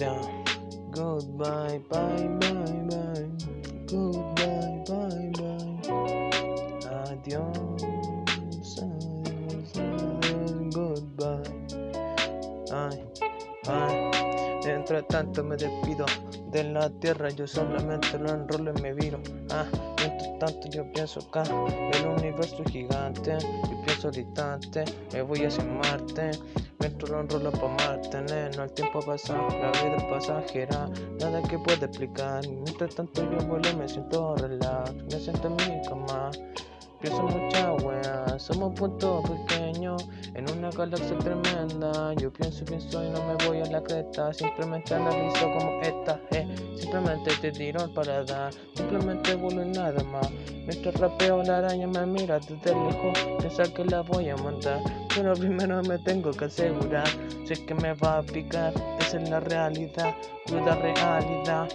Yeah. Goodbye, bye, bye, bye. Goodbye, bye, bye. Adiós, adiós, adiós, goodbye. Ay, ay. Mientras tanto me despido de la tierra, yo solamente lo enrolo y me viro. Ah, mientras tanto yo pienso acá, el universo gigante, yo pienso distante, me voy hacia Marte. Mientras lo enrolo pa' Marte, neno, el tiempo pasa, la vida es pasajera, nada que pueda explicar. Mientras tanto yo vuelo me siento relax, me siento en mi cama. Pienso mucha wea, somos puntos pequeños en una galaxia tremenda. Yo pienso, pienso y no me voy a la cresta. Simplemente analizo como esta, eh. Simplemente te tiro para dar, simplemente vuelo y nada más. Mientras rapeo la araña me mira desde lejos, piensa que la voy a montar. Pero primero me tengo que asegurar, sé que me va a picar, esa es la realidad, cuida realidad.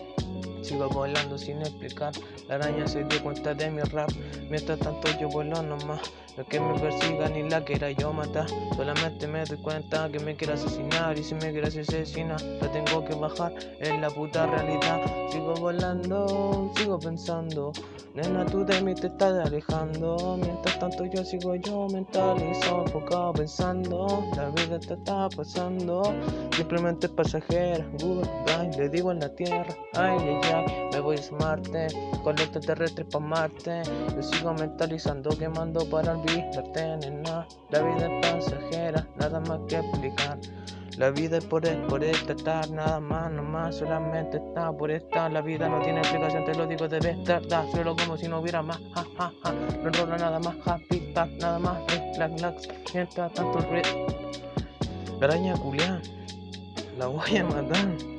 Sigo volando sin explicar, la araña se dio cuenta de mi rap Mientras tanto yo vuelo nomás, no que me persiga ni la quiera yo matar. Solamente me doy cuenta que me quiere asesinar. Y si me quiere asesinar, la tengo que bajar Es la puta realidad, sigo volando, sigo pensando. Nena tú de mí te estás alejando. Mientras tanto yo sigo yo mentalizado, enfocado pensando. La vida te está pasando, simplemente pasajera. Goodbye, le digo en la tierra, ay ay ay me voy a Marte, con los extraterrestres pa' Marte Yo sigo mentalizando, quemando para olvidarte, nena La vida es pasajera, nada más que explicar la vida es por, por estar, nada más, no más, solamente está por estar. La vida no tiene explicación, te lo digo, debe estar, da, solo como si no hubiera más, ja. No enrola nada más, happy, pack, nada más, relax, relax, mientras tanto el La araña culián, la voy a matar.